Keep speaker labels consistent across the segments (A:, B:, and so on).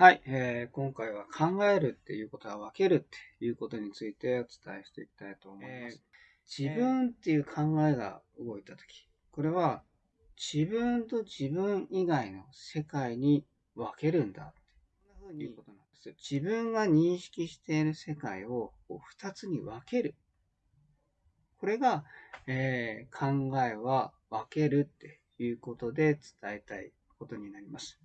A: はい、えー、今回は考えるっていうことは分けるっていうことについてお伝えしていきたいと思います。えー、自分っていう考えが動いたとき、これは自分と自分以外の世界に分けるんだっていうことなんです。自分が認識している世界を2つに分ける。これが、えー、考えは分けるっていうことで伝えたいことになります。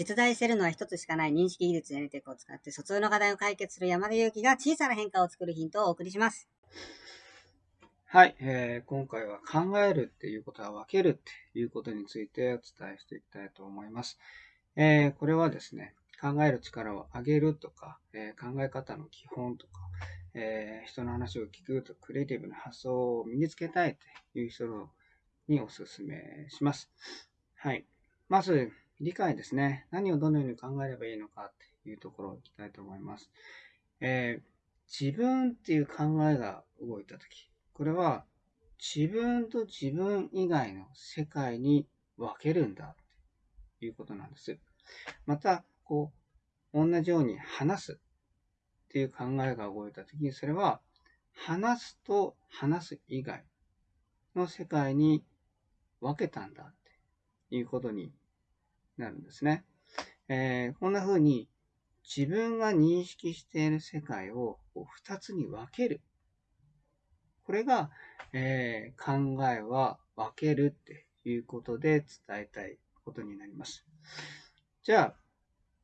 B: 実在しているのは一つしかない認識技術やネテックを使って疎通の課題を解決する山田裕貴が小さな変化を作るヒントをお送りします。
A: はい、えー、今回は考えるっていうことは分けるっていうことについてお伝えしていきたいと思います。えー、これはですね、考える力を上げるとか、えー、考え方の基本とか、えー、人の話を聞くとクリエイティブな発想を身につけたいという人にお勧めします。はい。まず、理解ですね。何をどのように考えればいいのかっていうところをいきたいと思います。えー、自分っていう考えが動いたとき、これは自分と自分以外の世界に分けるんだということなんです。また、こう、同じように話すっていう考えが動いたときに、それは話すと話す以外の世界に分けたんだっていうことになるんですね。えー、こんな風に自分が認識している世界を2つに分ける。これが、えー、考えは分けるっていうことで伝えたいことになります。じゃあ、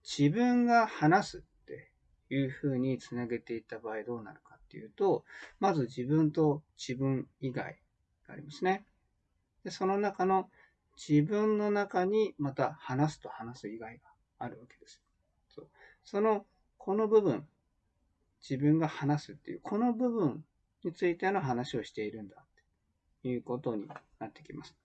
A: 自分が話すっていうふうにつなげていった場合どうなるかっていうと、まず自分と自分以外がありますね。でその中の自分の中にまた話すと話す以外があるわけです。そうその、この部分、自分が話すっていう、この部分についての話をしているんだということになってきます。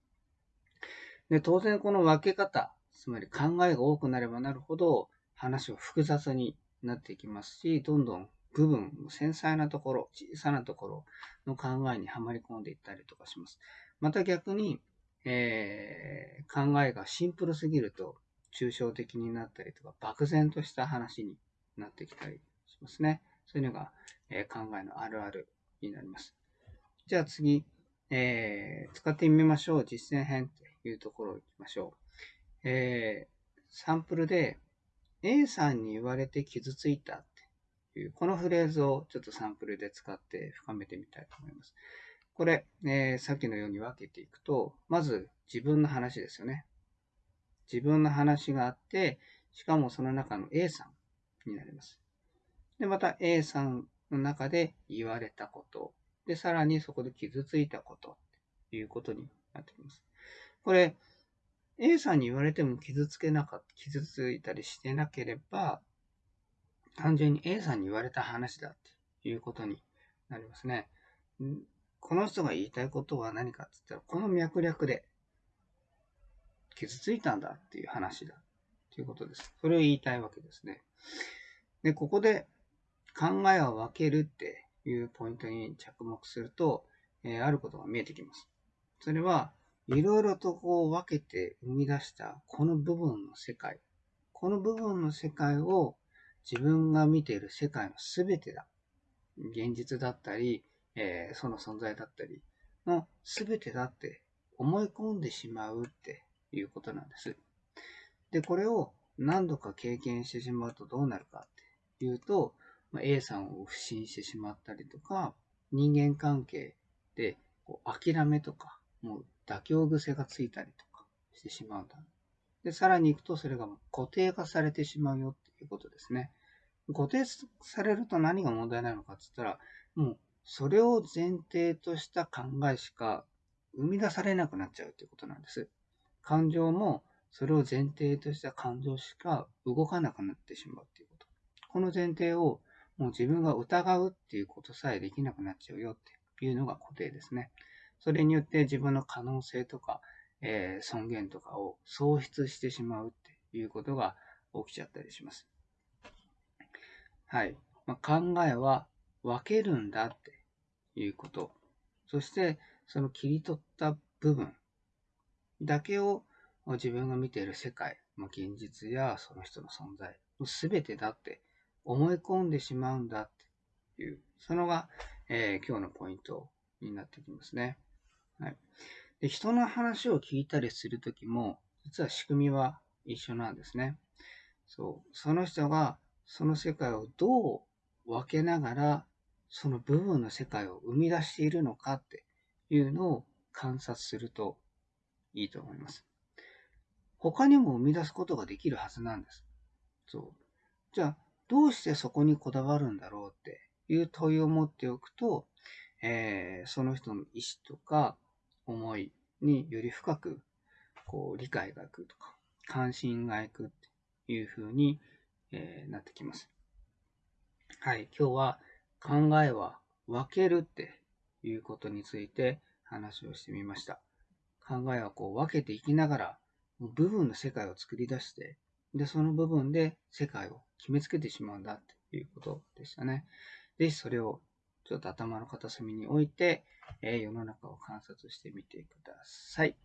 A: で当然この分け方、つまり考えが多くなればなるほど話は複雑になっていきますし、どんどん部分、繊細なところ、小さなところの考えにはまり込んでいったりとかします。また逆に、えー、考えがシンプルすぎると抽象的になったりとか、漠然とした話になってきたりしますね。そういうのが、えー、考えのあるあるになります。じゃあ次、えー、使ってみましょう。実践編というところを行きましょう。えー、サンプルで A さんに言われて傷ついたっていう、このフレーズをちょっとサンプルで使って深めてみたいと思います。これ、えー、さっきのように分けていくと、まず自分の話ですよね。自分の話があって、しかもその中の A さんになります。で、また A さんの中で言われたこと。で、さらにそこで傷ついたことということになってきます。これ、A さんに言われても傷つけなかった、傷ついたりしてなければ、単純に A さんに言われた話だっていうことになりますね。この人が言いたいことは何かって言ったら、この脈略で傷ついたんだっていう話だということです。それを言いたいわけですね。で、ここで考えを分けるっていうポイントに着目すると、えー、あることが見えてきます。それは、いろいろとこう分けて生み出したこの部分の世界。この部分の世界を自分が見ている世界の全てだ。現実だったり、えー、その存在だったりの全てだって思い込んでしまうっていうことなんです。で、これを何度か経験してしまうとどうなるかっていうと、まあ、A さんを不信してしまったりとか、人間関係でこう諦めとか、もう妥協癖がついたりとかしてしまうんだ。で、さらに行くとそれが固定化されてしまうよっていうことですね。固定されると何が問題なのかって言ったら、もうそれを前提とした考えしか生み出されなくなっちゃうということなんです。感情もそれを前提とした感情しか動かなくなってしまうということ。この前提をもう自分が疑うっていうことさえできなくなっちゃうよっていうのが固定ですね。それによって自分の可能性とか、えー、尊厳とかを喪失してしまうっていうことが起きちゃったりします。はい。まあ、考えは分けるんだっていうこと。そして、その切り取った部分だけを自分が見ている世界、まあ、現実やその人の存在の全てだって思い込んでしまうんだっていう、そのが、えー、今日のポイントになってきますね。はい。で人の話を聞いたりするときも、実は仕組みは一緒なんですね。そう。その人がその世界をどう分けながら、その部分の世界を生み出しているのかっていうのを観察するといいと思います。他にも生み出すことができるはずなんです。そう。じゃあ、どうしてそこにこだわるんだろうっていう問いを持っておくと、えー、その人の意思とか思いにより深くこう理解がいくとか、関心がいくっていう風に、えー、なってきます。はい、今日は考えは分けるっていうことについて話をしてみました。考えはこう分けていきながら、部分の世界を作り出して、で、その部分で世界を決めつけてしまうんだっていうことでしたね。ぜひそれをちょっと頭の片隅に置いて、え、世の中を観察してみてください。